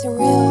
surreal.